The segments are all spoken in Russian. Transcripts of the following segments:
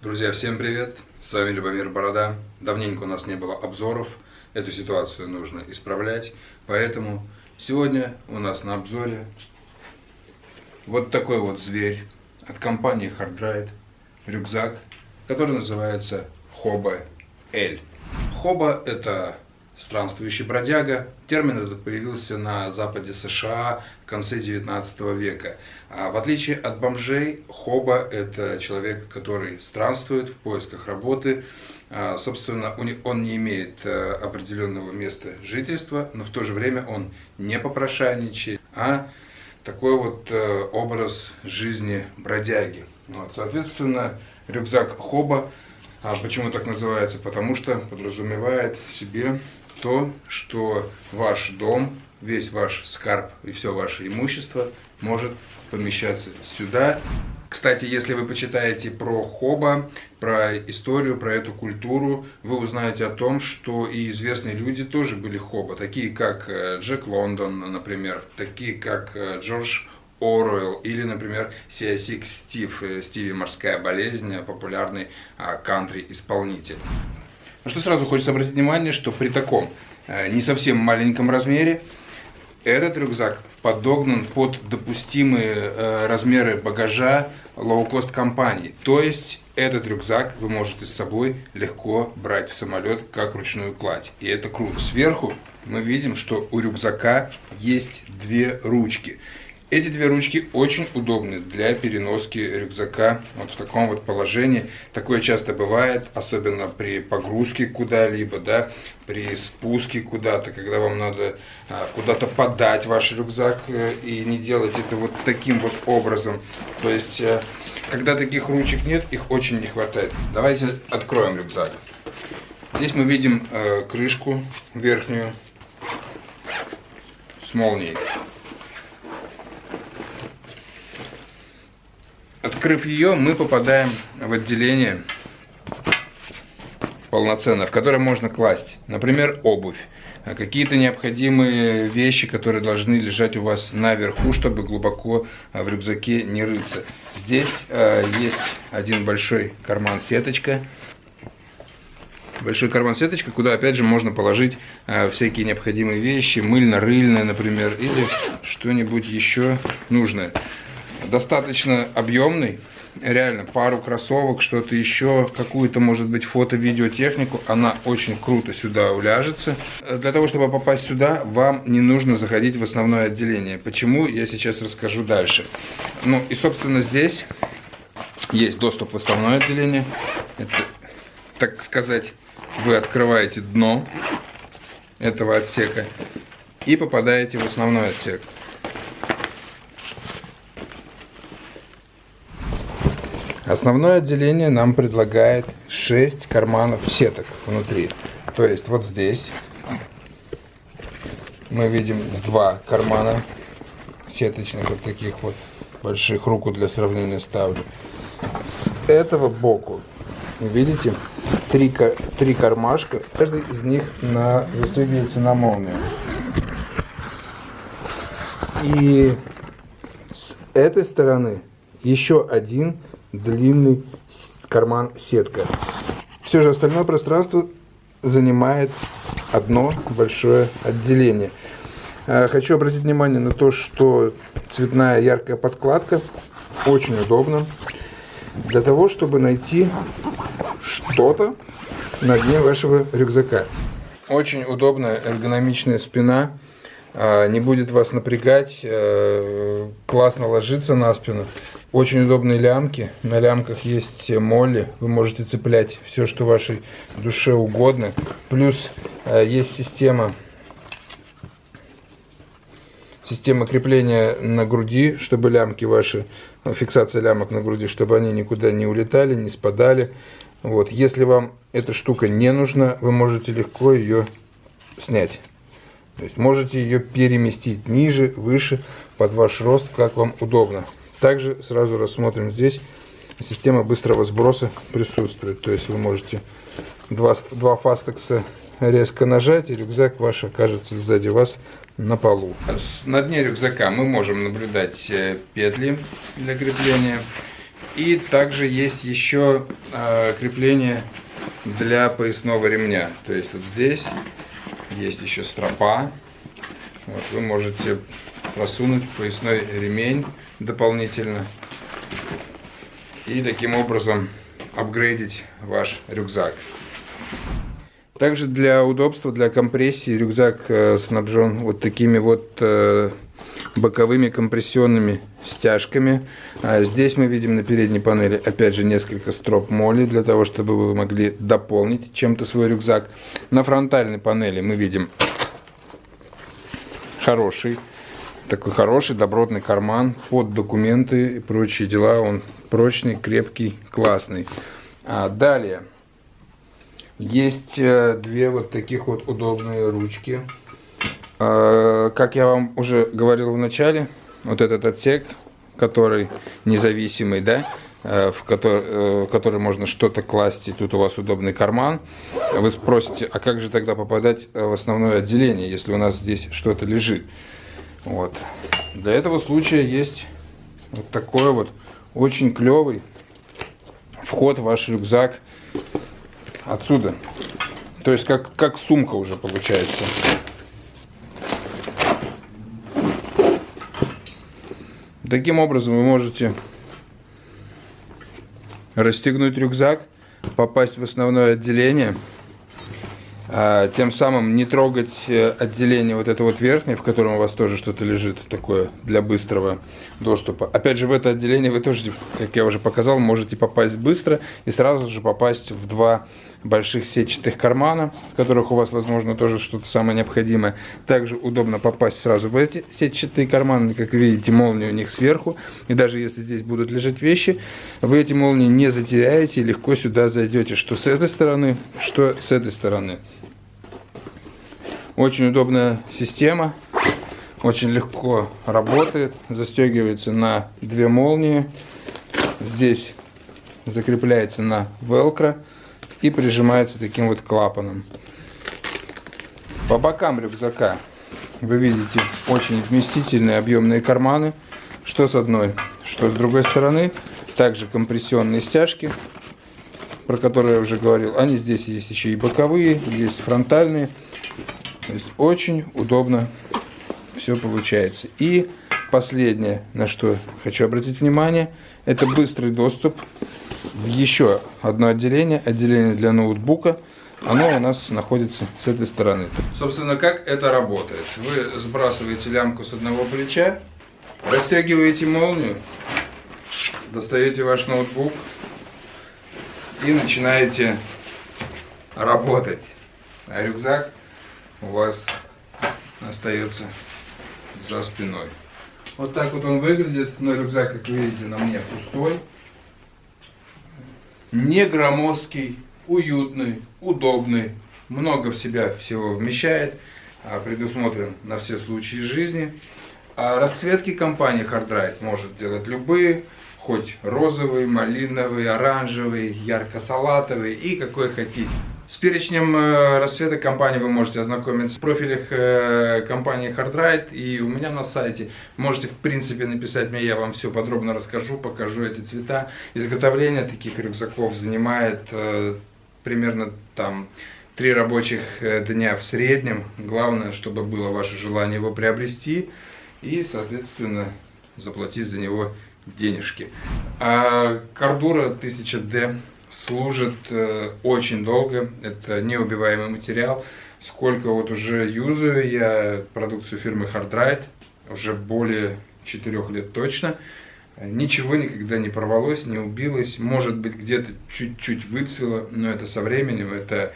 Друзья, всем привет! С вами Любомир Борода. Давненько у нас не было обзоров. Эту ситуацию нужно исправлять. Поэтому сегодня у нас на обзоре вот такой вот зверь от компании Hardride. Рюкзак, который называется Хоба L. Хоба это странствующий бродяга. Термин этот появился на западе США в конце 19 века. А в отличие от бомжей, хоба – это человек, который странствует в поисках работы. А, собственно, он не имеет э, определенного места жительства, но в то же время он не попрошайничает, а такой вот э, образ жизни бродяги. Вот, соответственно, рюкзак хоба а почему так называется? Потому что подразумевает себе то, что ваш дом, весь ваш скарб и все ваше имущество может помещаться сюда. Кстати, если вы почитаете про Хоба, про историю, про эту культуру, вы узнаете о том, что и известные люди тоже были Хоба, такие как э, Джек Лондон, например, такие как э, Джордж Оруэлл или, например, Сиасик Стив, э, Стиви «Морская болезнь», популярный а, кантри-исполнитель. На что сразу хочется обратить внимание, что при таком э, не совсем маленьком размере этот рюкзак подогнан под допустимые э, размеры багажа лоукост компании. То есть этот рюкзак вы можете с собой легко брать в самолет как ручную кладь. И это круто. Сверху мы видим, что у рюкзака есть две ручки. Эти две ручки очень удобны для переноски рюкзака вот в таком вот положении. Такое часто бывает, особенно при погрузке куда-либо, да, при спуске куда-то, когда вам надо а, куда-то подать ваш рюкзак э, и не делать это вот таким вот образом. То есть, э, когда таких ручек нет, их очень не хватает. Давайте откроем рюкзак. Здесь мы видим э, крышку верхнюю с молнией. Открыв ее, мы попадаем в отделение полноценно, в которое можно класть, например, обувь, какие-то необходимые вещи, которые должны лежать у вас наверху, чтобы глубоко а, в рюкзаке не рыться. Здесь э, есть один большой карман-сеточка, большой карман-сеточка, куда опять же можно положить всякие необходимые вещи, мыльно-рыльное, например, или что-нибудь еще нужное достаточно объемный, реально пару кроссовок, что-то еще, какую-то, может быть, фото-видеотехнику, она очень круто сюда уляжется. Для того, чтобы попасть сюда, вам не нужно заходить в основное отделение. Почему, я сейчас расскажу дальше. Ну и, собственно, здесь есть доступ в основное отделение. Это, так сказать, вы открываете дно этого отсека и попадаете в основной отсек. Основное отделение нам предлагает 6 карманов сеток внутри. То есть вот здесь мы видим два кармана сеточных, вот таких вот больших, руку для сравнения ставлю. С этого боку, видите, три, три кармашка, каждый из них на, застегивается на молнию. И с этой стороны еще один длинный карман сетка. Все же остальное пространство занимает одно большое отделение. Э, хочу обратить внимание на то, что цветная яркая подкладка очень удобна для того, чтобы найти что-то на дне вашего рюкзака. Очень удобная эргономичная спина, не будет вас напрягать, э, классно ложиться на спину. Очень удобные лямки. На лямках есть молли. Вы можете цеплять все, что вашей душе угодно. Плюс э, есть система система крепления на груди, чтобы лямки ваши, ну, фиксация лямок на груди, чтобы они никуда не улетали, не спадали. Вот. Если вам эта штука не нужна, вы можете легко ее снять. То есть можете ее переместить ниже, выше, под ваш рост, как вам удобно. Также сразу рассмотрим здесь система быстрого сброса присутствует. То есть вы можете два, два фастекса резко нажать, и рюкзак ваш окажется сзади вас на полу. На дне рюкзака мы можем наблюдать э, петли для крепления. И также есть еще э, крепление для поясного ремня. То есть вот здесь есть еще стропа. Вот, вы можете просунуть поясной ремень дополнительно. И таким образом апгрейдить ваш рюкзак. Также для удобства, для компрессии рюкзак э, снабжен вот такими вот э, боковыми компрессионными стяжками. А здесь мы видим на передней панели опять же несколько строп моли для того, чтобы вы могли дополнить чем-то свой рюкзак. На фронтальной панели мы видим хороший, такой хороший добротный карман под документы и прочие дела. Он прочный, крепкий, классный. А далее есть э, две вот таких вот удобные ручки. А, как я вам уже говорил в начале, вот этот отсек, который независимый, да, э, в который, э, в который можно что-то класть, и тут у вас удобный карман. Вы спросите, а как же тогда попадать в основное отделение, если у нас здесь что-то лежит? Вот. Для этого случая есть вот такой вот очень клевый вход в ваш рюкзак отсюда. То есть как, как сумка уже получается. Таким образом вы можете расстегнуть рюкзак, попасть в основное отделение – тем самым не трогать э, отделение вот это вот верхнее, в котором у вас тоже что-то лежит такое для быстрого доступа. Опять же, в это отделение вы тоже, как я уже показал, можете попасть быстро и сразу же попасть в два больших сетчатых кармана, в которых у вас, возможно, тоже что-то самое необходимое. Также удобно попасть сразу в эти сетчатые карманы, как видите, молнии у них сверху. И даже если здесь будут лежать вещи, вы эти молнии не затеряете и легко сюда зайдете, что с этой стороны, что с этой стороны. Очень удобная система, очень легко работает, застегивается на две молнии. Здесь закрепляется на велкро и прижимается таким вот клапаном. По бокам рюкзака вы видите очень вместительные объемные карманы, что с одной, что с другой стороны. Также компрессионные стяжки, про которые я уже говорил. Они здесь есть еще и боковые, есть фронтальные. То есть очень удобно все получается. И последнее, на что хочу обратить внимание, это быстрый доступ в еще одно отделение, отделение для ноутбука. Оно у нас находится с этой стороны. Собственно, как это работает? Вы сбрасываете лямку с одного плеча, растягиваете молнию, достаете ваш ноутбук и начинаете работать. А рюкзак у вас остается за спиной. Вот так вот он выглядит, но рюкзак, как вы видите, на мне пустой. Не громоздкий, уютный, удобный, много в себя всего вмещает, а предусмотрен на все случаи жизни. А расцветки компании Hardride может делать любые, хоть розовый, малиновый, оранжевый, ярко-салатовый и какой хотите. С перечнем э, расцветок компании вы можете ознакомиться в профилях э, компании Hardride и у меня на сайте. Можете в принципе написать мне, я вам все подробно расскажу, покажу эти цвета. Изготовление таких рюкзаков занимает э, примерно там три рабочих дня в среднем. Главное, чтобы было ваше желание его приобрести и, соответственно, заплатить за него денежки. А Кардура 1000D служит э, очень долго. Это неубиваемый материал. Сколько вот уже юзаю я продукцию фирмы Hardride, уже более 4 лет точно. Ничего никогда не порвалось, не убилось. Может быть, где-то чуть-чуть выцвело, но это со временем. Это э,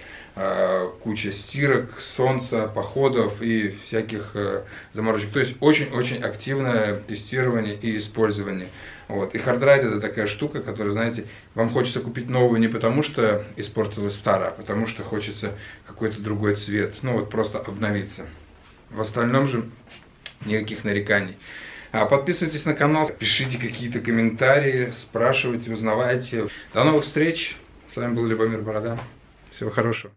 куча стирок, солнца, походов и всяких э, заморочек. То есть очень-очень активное тестирование и использование. Вот. И хардрайд это такая штука, которая, знаете, вам хочется купить новую не потому, что испортилась старая, а потому что хочется какой-то другой цвет. Ну вот просто обновиться. В остальном же никаких нареканий. А подписывайтесь на канал, пишите какие-то комментарии, спрашивайте, узнавайте. До новых встреч. С вами был Любомир Борода. Всего хорошего.